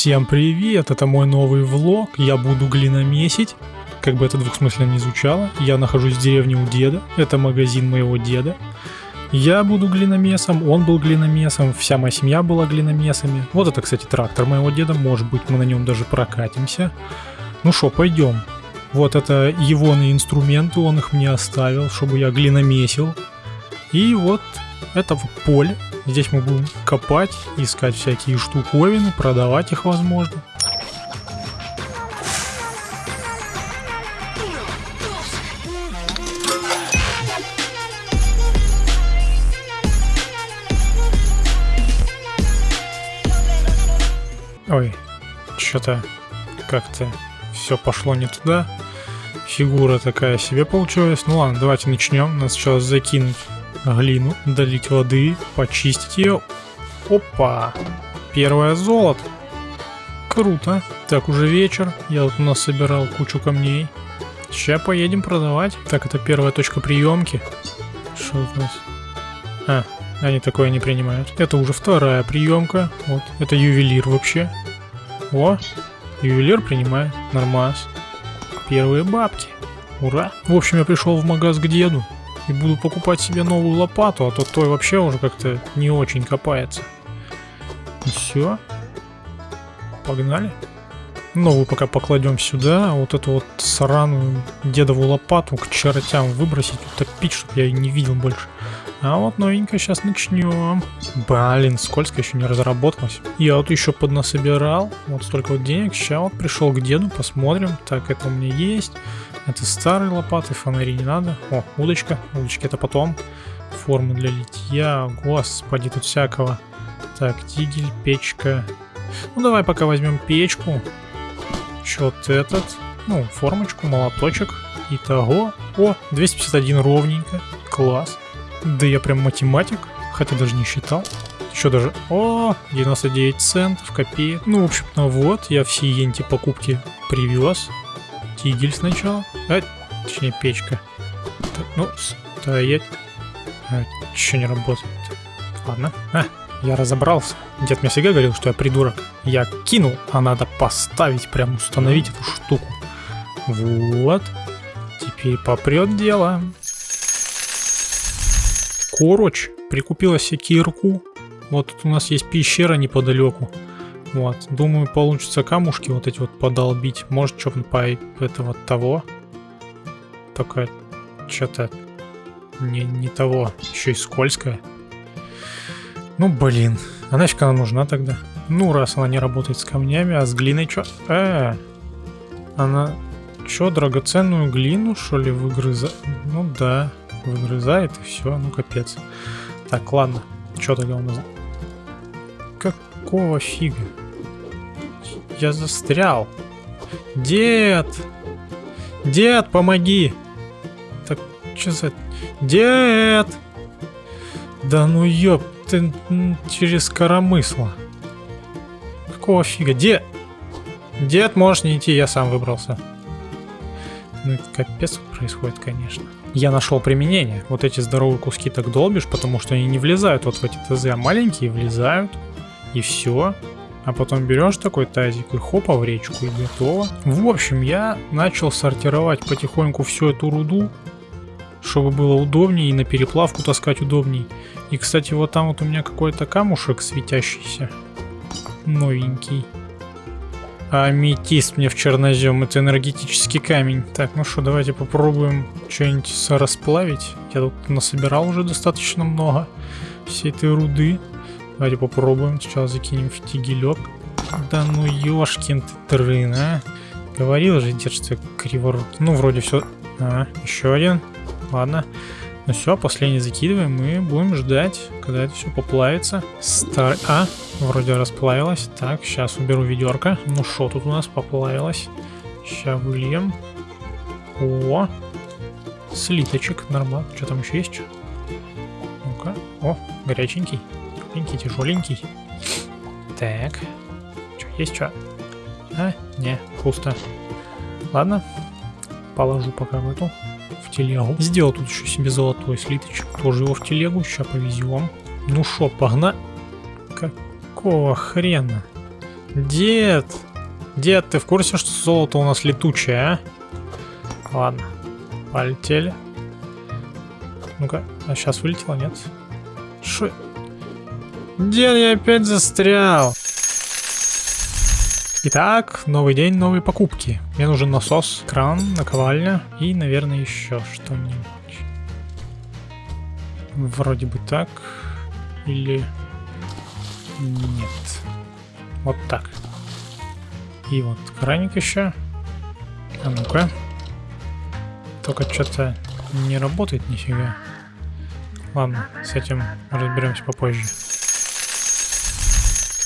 Всем привет, это мой новый влог, я буду глиномесить. Как бы это двухсмысленно не звучало, я нахожусь в деревне у деда, это магазин моего деда. Я буду глиномесом, он был глиномесом, вся моя семья была глиномесами. Вот это, кстати, трактор моего деда, может быть мы на нем даже прокатимся. Ну что, пойдем. Вот это его инструменты, он их мне оставил, чтобы я глиномесил. И вот это вот поле, Здесь мы будем копать, искать всякие штуковины, продавать их возможно. Ой, что-то как-то все пошло не туда. Фигура такая себе получилась. Ну ладно, давайте начнем. Надо сначала закинуть глину, долить воды, почистить ее. Опа! Первое золото. Круто. Так, уже вечер. Я вот у нас собирал кучу камней. Сейчас поедем продавать. Так, это первая точка приемки. Что у нас? А, они такое не принимают. Это уже вторая приемка. Вот, это ювелир вообще. О, ювелир принимает. Нормас. Первые бабки. Ура. В общем, я пришел в магаз к деду и буду покупать себе новую лопату, а то той вообще уже как-то не очень копается. Все. Погнали. Новую пока покладем сюда, вот эту вот сраную дедову лопату к чертям выбросить, утопить, чтобы я ее не видел больше. А вот новенькая сейчас начнем. Блин, скользко еще не разработалась. Я вот еще поднасобирал. Вот столько вот денег. Сейчас вот пришел к деду, посмотрим. Так, это у меня есть. Это старые лопаты, фонари не надо. О, удочка. Удочки это потом. Формы для литья. Господи, тут всякого. Так, тигель, печка. Ну, давай пока возьмем печку. Еще этот. Ну, формочку, молоточек. Итого. О, 251 ровненько. Класс. Да я прям математик, хотя даже не считал. Еще даже... О, 99 центов, копеек. Ну, в общем-то, вот, я все енти покупки привез. Тигель сначала. А, точнее, печка. Так, ну, стоять. А, что не работает? Ладно. А, я разобрался. Дед мне всегда говорил, что я придурок. Я кинул, а надо поставить, прям установить эту штуку. Вот. Теперь попрет дело. Короче, прикупила себе кирку. Вот тут у нас есть пещера неподалеку. Вот, думаю, получится камушки вот эти вот подолбить. Может, что-то по этого того. Только что-то не, не того. Еще и скользкое. Ну, блин. А нафиг она нужна тогда? Ну, раз она не работает с камнями, а с глиной что? Э, она что, драгоценную глину, что ли, выгрызает? Ну да выгрызает и все, ну капец. Так, ладно, что тогда у нас? Какого фига? Я застрял. Дед! Дед, помоги! Так, что за... Дед! Да ну ёб, ты через коромысло. Какого фига? Дед! Дед, можешь не идти, я сам выбрался. Ну, капец происходит, конечно я нашел применение. Вот эти здоровые куски так долбишь, потому что они не влезают вот в эти ТЗ, а маленькие влезают, и все. А потом берешь такой тазик и хопа в речку и готово. В общем, я начал сортировать потихоньку всю эту руду, чтобы было удобнее и на переплавку таскать удобней. И, кстати, вот там вот у меня какой-то камушек светящийся, новенький. Аметист мне в чернозем, это энергетический камень. Так, ну что, давайте попробуем что-нибудь расплавить. Я тут насобирал уже достаточно много всей этой руды. Давайте попробуем. Сначала закинем в тигелек. Да ну ёшкин ты дрын, а. Говорил же, дед, что. Ну, вроде все. А, еще один. Ладно. Ну все, последний закидываем и будем ждать, когда это все поплавится. Стар... А, вроде расплавилось. Так, сейчас уберу ведерко. Ну что тут у нас поплавилось? Сейчас выльем. О, слиточек, нормально. Что там еще есть? Ну-ка. О, горяченький. Тепленький, тяжеленький. Так. Что, есть что? А, не, пусто. Ладно. Положу пока в эту в телегу. Сделал тут еще себе золотой слиточек. Тоже его в телегу. Сейчас повезем. Ну шо, погнали. Какого хрена? Дед! Дед, ты в курсе, что золото у нас летучее, а? Ладно, полетели. Ну-ка, а сейчас вылетело, нет? Шо? Дед, я опять застрял. Итак, новый день, новые покупки. Мне нужен насос, кран, наковальня и, наверное, еще что-нибудь. Вроде бы так. Или... Нет. Вот так. И вот краник еще. А ну-ка. Только что-то не работает нифига. Ладно, с этим разберемся попозже.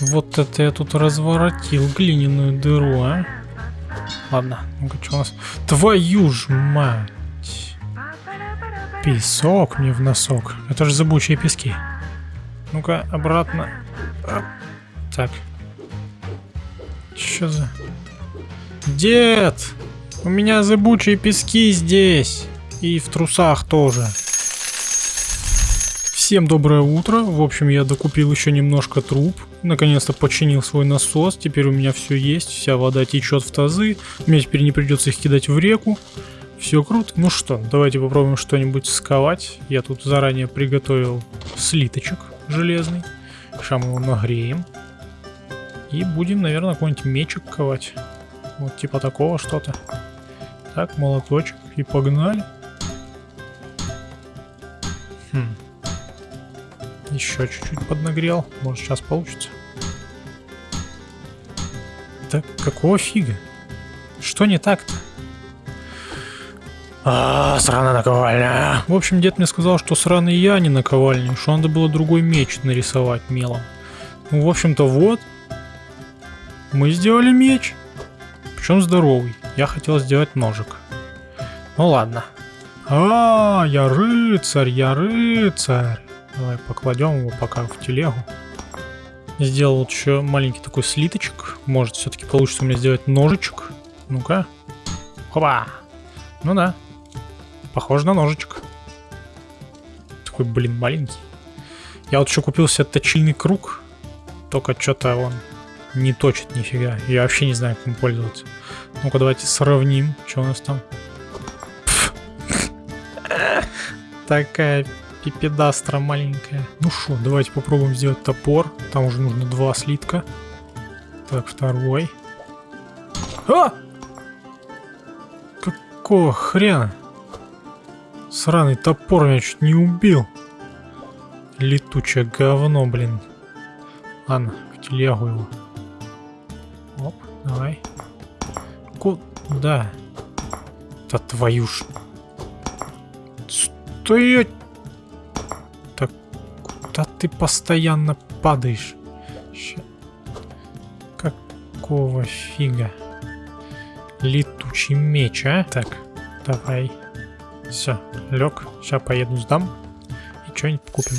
Вот это я тут разворотил глиняную дыру, а? Ладно, ну-ка, что у нас? Твою ж мать! Песок мне в носок. Это же зыбучие пески. Ну-ка, обратно. Так. Что за... Дед! У меня зыбучие пески здесь. И в трусах тоже. Всем доброе утро. В общем, я докупил еще немножко труб. Наконец-то починил свой насос. Теперь у меня все есть. Вся вода течет в тазы. Мне теперь не придется их кидать в реку. Все круто. Ну что, давайте попробуем что-нибудь сковать. Я тут заранее приготовил слиточек железный. Сейчас мы его нагреем. И будем, наверное, какой-нибудь мечик ковать. Вот типа такого что-то. Так, молоточек. И погнали. Хм. Еще чуть-чуть поднагрел. Может сейчас получится. Так, какого фига? Что не так-то? А, сраная наковальня. В общем, дед мне сказал, что сраный я а не наковальня, что надо было другой меч нарисовать мелом. Ну, в общем-то, вот. Мы сделали меч. Причем здоровый. Я хотел сделать ножик. Ну ладно. А, я рыцарь, я рыцарь. Давай покладем его пока в телегу. Сделал еще маленький такой слиточек. Может, все-таки получится у меня сделать ножичек. Ну-ка. Хоба. Ну да. Похоже на ножичек. Такой, блин, маленький. Я вот еще купил себе точильный круг. Только что-то он не точит нифига. Я вообще не знаю, как им пользоваться. Ну-ка, давайте сравним. Что у нас там? Такая пипедастра маленькая. Ну что, давайте попробуем сделать топор. Там уже нужно два слитка. Так, второй. А! Какого хрена? Сраный топор меня чуть не убил. Летучее говно, блин. Ладно, в телегу его. Оп, давай. Куда? Да твою ж... Стоять! Ты постоянно падаешь? Какого фига? Летучий меч, а? Так, давай. Все, лег. Сейчас поеду сдам. И что-нибудь купим.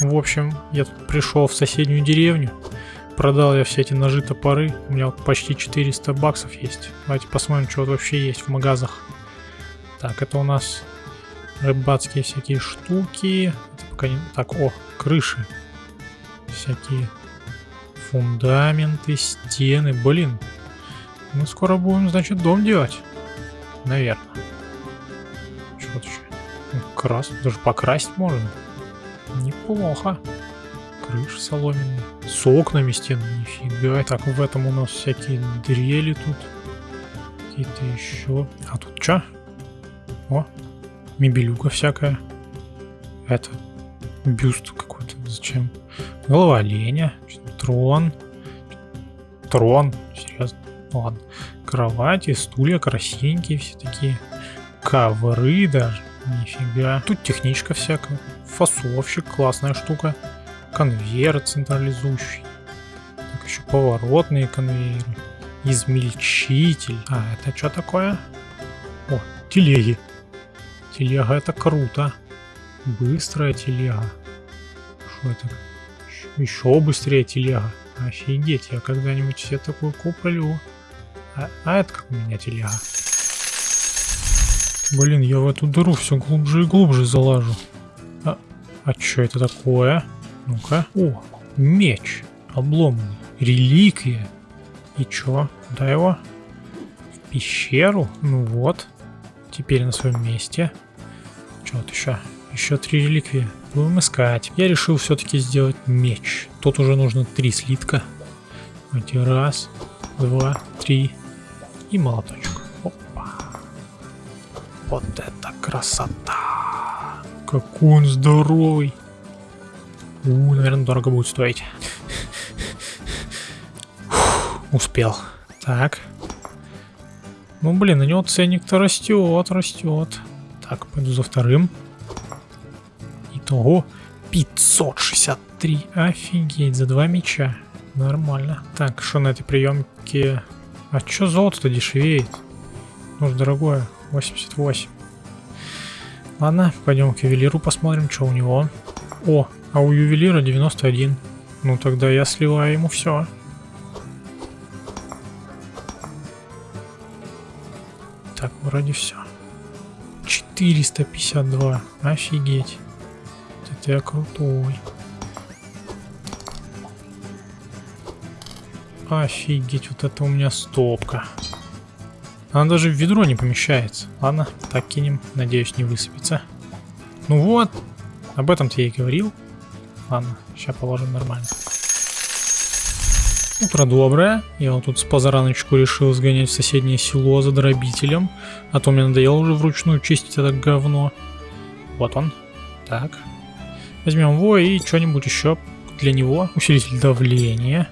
В общем, я тут пришел в соседнюю деревню. Продал я все эти ножи, топоры. У меня вот почти 400 баксов есть. Давайте посмотрим, что вот вообще есть в магазах. Так, это у нас рыбацкие всякие штуки. Так, о, крыши. Всякие фундаменты, стены. Блин, мы скоро будем, значит, дом делать. Наверное. Что тут еще? Крас, даже покрасить можно. Неплохо. Крыша соломенная. С окнами стены, нифига. Так, в этом у нас всякие дрели тут. Какие-то еще. А тут что? О, мебелюка всякая. Это бюст какой-то. Зачем? Голова оленя. Трон. Трон. Серьезно. Ладно. Кровати, стулья красивенькие все такие. Ковры даже. Нифига. Тут техничка всякая. Фасовщик, классная штука. Конвейер централизующий. Так, еще поворотные конвейеры. Измельчитель. А, это что такое? О, телеги. Телега это круто. Быстрая телега. Что это? Еще быстрее телега. Офигеть, я когда-нибудь себе такую куплю. А, а это как у меня телега. Блин, я в эту дыру все глубже и глубже залажу. А, а что это такое? Ну-ка. О, меч. Обломанный. Реликвия. И чё? Куда его? В пещеру? Ну вот. Теперь на своем месте. Чё вот еще? Еще три реликвии. Будем искать. Я решил все-таки сделать меч. Тут уже нужно три слитка. Давайте раз, два, три. И молоточек. Опа. Вот это красота. Какой он здоровый. У, наверное, дорого будет стоить. Успел. Так. Ну, блин, на него ценник-то растет, растет. Так, пойду за вторым. Итого 563. Офигеть, за два меча. Нормально. Так, что на этой приемке? А чё золото-то дешевеет? Ну ж, дорогое. 88. Ладно, пойдем к ювелиру посмотрим, что у него. О, а у ювелира 91. Ну тогда я сливаю ему все. Так, вроде все. 452. Офигеть. Это я крутой. Офигеть, вот это у меня стопка. Она даже в ведро не помещается. Ладно, так кинем. Надеюсь, не высыпется. Ну вот, об этом-то я и говорил. Ладно, сейчас положим нормально. Утро доброе. Я вот тут с позараночку решил сгонять в соседнее село за дробителем. А то мне надоело уже вручную чистить это говно. Вот он. Так. Возьмем его и что-нибудь еще для него. Усилитель давления.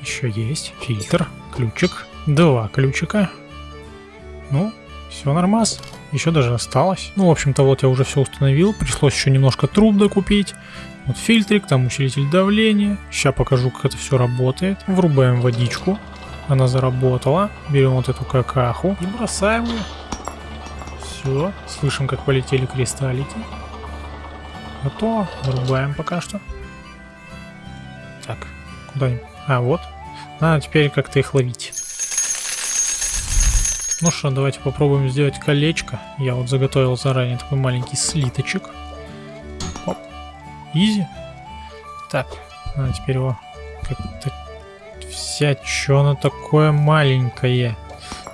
Еще есть. Фильтр. Ключик. Два ключика. Ну, все нормас. Еще даже осталось. Ну, в общем-то, вот я уже все установил. Пришлось еще немножко труб докупить. Вот фильтрик, там усилитель давления. Сейчас покажу, как это все работает. Врубаем водичку. Она заработала. Берем вот эту какаху и бросаем ее. Все. Слышим, как полетели кристаллики. Готово. Врубаем пока что. Так, куда-нибудь. А, вот. Надо теперь как-то их ловить. Ну что, давайте попробуем сделать колечко. Я вот заготовил заранее такой маленький слиточек. Оп. Изи. Так, надо теперь его как-то взять. Что оно такое маленькое?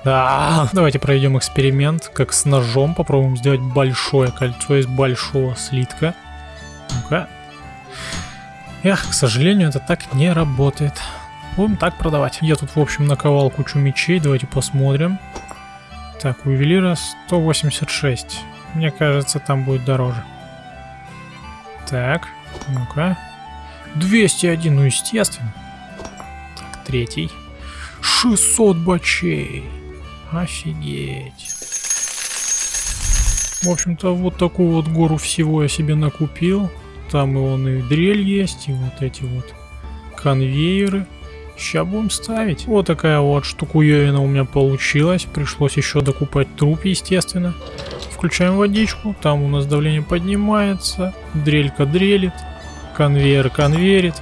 Да, давайте проведем эксперимент, как с ножом. Попробуем сделать большое кольцо из большого слитка. Ну-ка. Эх, к сожалению, это так не работает. Будем так продавать. Я тут, в общем, наковал кучу мечей. Давайте посмотрим. Так, у ювелира 186. Мне кажется, там будет дороже. Так, ну-ка. 201, ну естественно. Так, третий. 600 бачей. Офигеть. В общем-то, вот такую вот гору всего я себе накупил. Там и он и дрель есть, и вот эти вот конвейеры. Сейчас будем ставить. Вот такая вот штукуевина у меня получилась. Пришлось еще докупать труп, естественно. Включаем водичку. Там у нас давление поднимается. Дрелька дрелит. Конвейер конвейерит.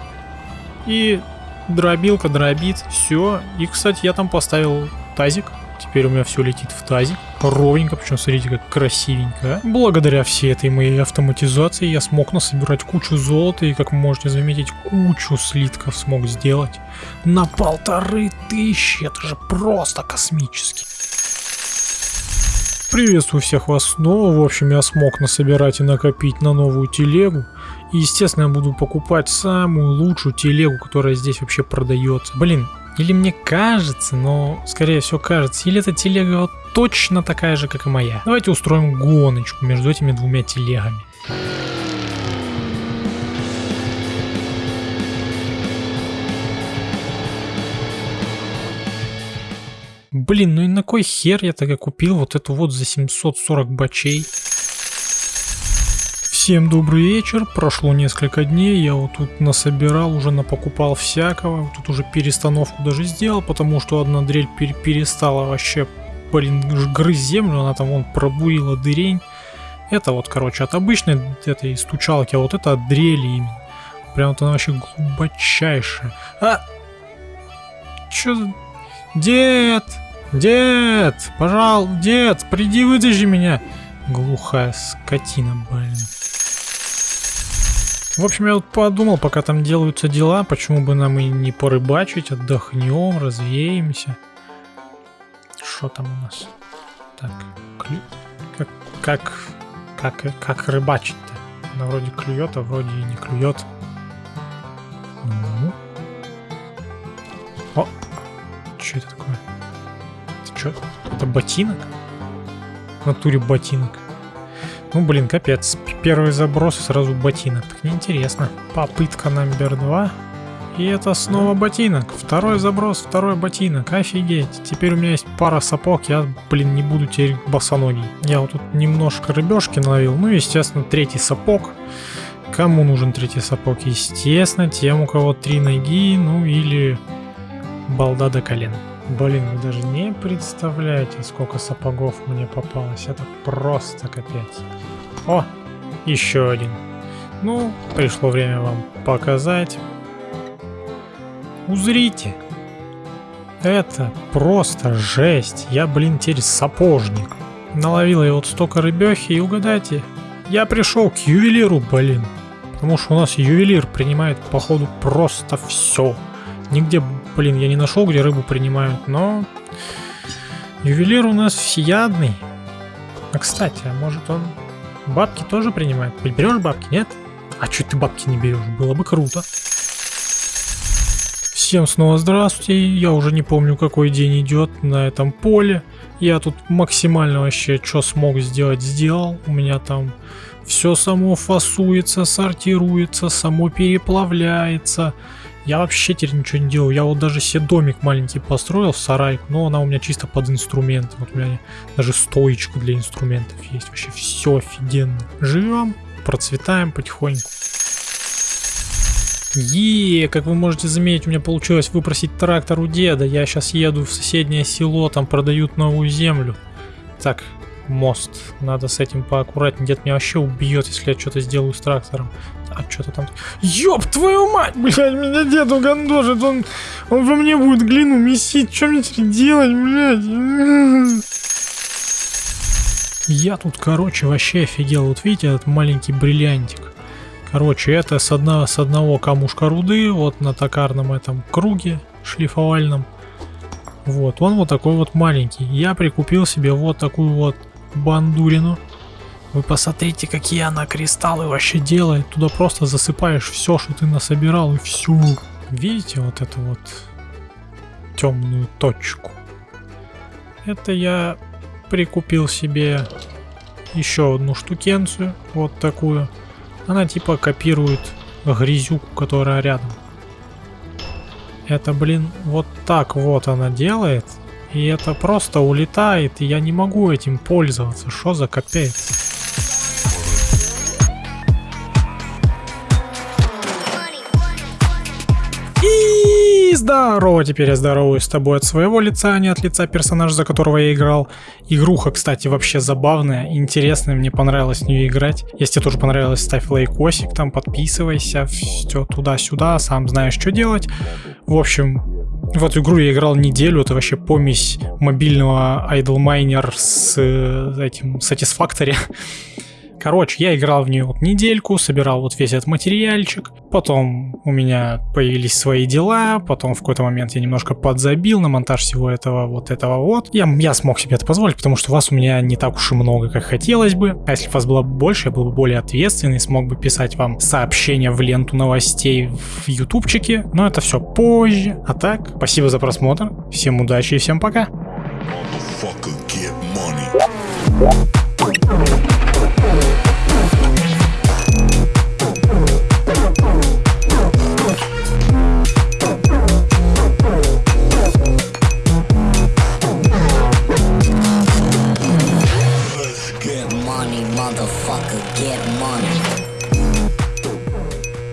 И дробилка дробит. Все. И, кстати, я там поставил тазик. Теперь у меня все летит в тазик. Ровненько, причем смотрите, как красивенько. Благодаря всей этой моей автоматизации я смог насобирать кучу золота и, как вы можете заметить, кучу слитков смог сделать. На полторы тысячи, это же просто космически. Приветствую всех вас снова. В общем, я смог насобирать и накопить на новую телегу. И, естественно, я буду покупать самую лучшую телегу, которая здесь вообще продается. Блин, или мне кажется, но скорее всего кажется, или эта телега вот точно такая же, как и моя. Давайте устроим гоночку между этими двумя телегами. Блин, ну и на кой хер я тогда купил вот эту вот за 740 бачей? Всем добрый вечер, прошло несколько дней, я вот тут насобирал, уже напокупал всякого, тут уже перестановку даже сделал, потому что одна дрель пер перестала вообще, блин, грызть землю, она там вон пробурила дырень. Это вот, короче, от обычной этой стучалки, а вот это от дрели именно. Прям вот она вообще глубочайшая. А! Чё за... Дед! Дед! Пожалуй, дед, приди вытащи меня! Глухая скотина, блин. В общем, я вот подумал, пока там делаются дела, почему бы нам и не порыбачить, отдохнем, развеемся. Что там у нас? Так, клю... как, как, как, как рыбачить-то? Она вроде клюет, а вроде и не клюет. Ну. О! Что это такое? Это что? Это ботинок? В натуре ботинок. Ну, блин, капец. Первый заброс и сразу ботинок. Так неинтересно. Попытка номер два. И это снова ботинок. Второй заброс, второй ботинок. Офигеть. Теперь у меня есть пара сапог. Я, блин, не буду теперь босоногий. Я вот тут немножко рыбешки наловил. Ну, естественно, третий сапог. Кому нужен третий сапог? Естественно, тем, у кого три ноги, ну или балда до колен. Блин, вы даже не представляете, сколько сапогов мне попалось. Это просто капец. О, еще один. Ну, пришло время вам показать. Узрите. Это просто жесть. Я, блин, теперь сапожник. Наловил я вот столько рыбехи и угадайте, я пришел к ювелиру, блин. Потому что у нас ювелир принимает, походу, просто все. Нигде, блин, я не нашел, где рыбу принимают, но... Ювелир у нас всеядный. А, кстати, а может он бабки тоже принимает? Берешь бабки, нет? А что ты бабки не берешь? Было бы круто. Всем снова здравствуйте, я уже не помню какой день идет на этом поле. Я тут максимально вообще что смог сделать, сделал. У меня там все само фасуется, сортируется, само переплавляется. Я вообще теперь ничего не делаю. Я вот даже себе домик маленький построил, сарайку, но она у меня чисто под инструмент. Вот у меня даже стоечка для инструментов есть. Вообще все офигенно. Живем, процветаем потихоньку. Е, как вы можете заметить, у меня получилось выпросить трактор у деда. Я сейчас еду в соседнее село, там продают новую землю. Так, мост. Надо с этим поаккуратнее. Дед меня вообще убьет, если я что-то сделаю с трактором. А что-то там... Ёб твою мать! Блядь, меня дед угандожит. Он, он во мне будет глину месить. Что мне теперь делать, блядь? Я тут, короче, вообще офигел. Вот видите, этот маленький бриллиантик. Короче, это с, одного с одного камушка руды, вот на токарном этом круге шлифовальном. Вот, он вот такой вот маленький. Я прикупил себе вот такую вот бандурину. Вы посмотрите, какие она кристаллы вообще делает. Туда просто засыпаешь все, что ты насобирал, и всю. Видите вот эту вот темную точку? Это я прикупил себе еще одну штукенцию, вот такую. Она типа копирует грязюку, которая рядом. Это, блин, вот так вот она делает. И это просто улетает, и я не могу этим пользоваться. Что за капец? здорово, теперь я здороваюсь с тобой от своего лица, а не от лица персонажа, за которого я играл. Игруха, кстати, вообще забавная, интересная, мне понравилось в нее играть. Если тебе тоже понравилось, ставь лайкосик, там подписывайся, все туда-сюда, сам знаешь, что делать. В общем, в эту игру я играл неделю, это вообще помесь мобильного Idle Miner с э, этим Satisfactory. Короче, я играл в нее вот недельку, собирал вот весь этот материальчик. Потом у меня появились свои дела, потом в какой-то момент я немножко подзабил на монтаж всего этого вот этого вот. Я, я смог себе это позволить, потому что вас у меня не так уж и много, как хотелось бы. А если вас было больше, я был бы более ответственный, смог бы писать вам сообщения в ленту новостей в ютубчике. Но это все позже. А так, спасибо за просмотр, всем удачи и всем пока. motherfucker.